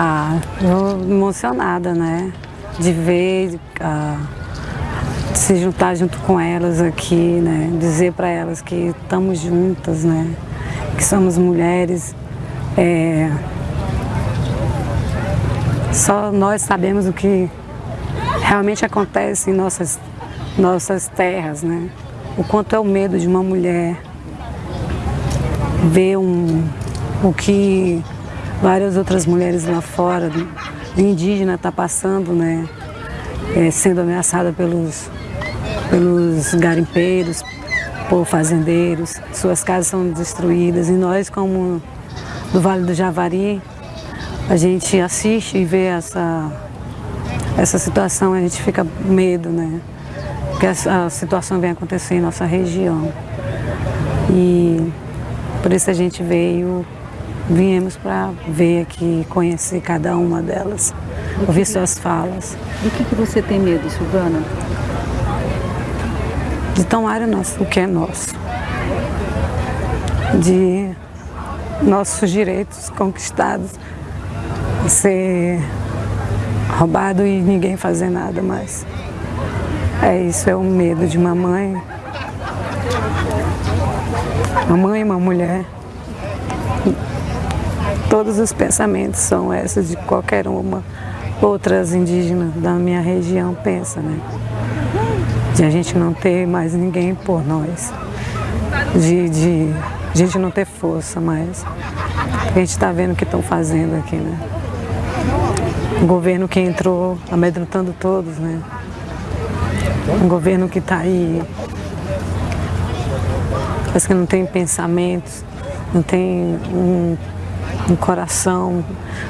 Ah, eu emocionada, né? De ver, ah, de se juntar junto com elas aqui, né? Dizer para elas que estamos juntas, né? Que somos mulheres. É... Só nós sabemos o que realmente acontece em nossas, nossas terras, né? O quanto é o medo de uma mulher ver um, o que várias outras mulheres lá fora, indígena, está passando, né? É, sendo ameaçada pelos, pelos garimpeiros, por fazendeiros, suas casas são destruídas e nós como do Vale do Javari, a gente assiste e vê essa, essa situação, a gente fica medo, né? Que a, a situação vem acontecer em nossa região. E por isso a gente veio Viemos para ver aqui, conhecer cada uma delas, ouvir suas falas. Do que, que você tem medo, Silvana? De tomar o, nosso, o que é nosso. De nossos direitos conquistados ser roubado e ninguém fazer nada mais. É isso, é o medo de uma mãe, uma mãe e uma mulher Todos os pensamentos são esses de qualquer uma. Outras indígenas da minha região pensam, né? De a gente não ter mais ninguém por nós. De, de a gente não ter força mais. A gente está vendo o que estão fazendo aqui, né? Um governo que entrou amedrontando todos, né? Um governo que está aí, parece que não tem pensamentos, não tem um um coração,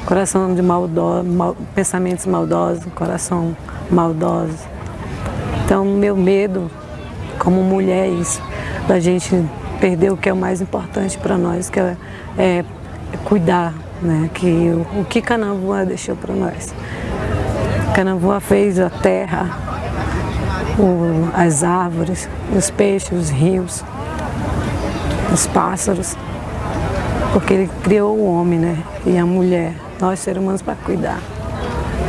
coração de maldoso, mal, pensamentos maldosos, coração maldoso. Então, meu medo como mulher é isso, da gente perder o que é o mais importante para nós, que é, é, cuidar, né? que o, o que Canavua deixou para nós. Canavua fez a terra, o, as árvores, os peixes, os rios, os pássaros porque ele criou o homem né, e a mulher, nós seres humanos para cuidar.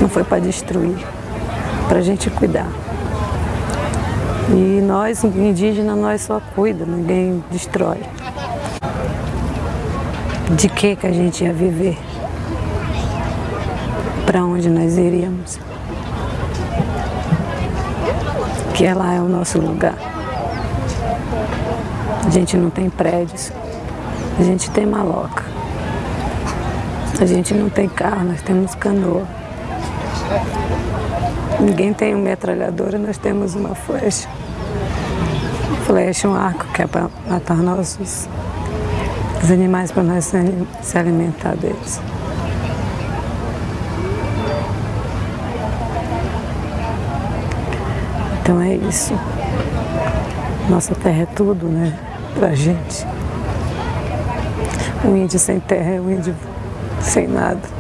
Não foi para destruir, para a gente cuidar. E nós, indígenas, nós só cuida, ninguém destrói. De que que a gente ia viver? Para onde nós iríamos? Que lá é o nosso lugar. A gente não tem prédios, a gente tem maloca. A gente não tem carro, nós temos canoa. Ninguém tem uma metralhadora, nós temos uma flecha. Flecha, um arco que é para matar nossos os animais para nós se alimentar deles. Então é isso. Nossa terra é tudo, né? Pra gente. Um índio sem terra um índio sem nada.